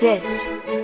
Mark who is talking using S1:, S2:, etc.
S1: bitch.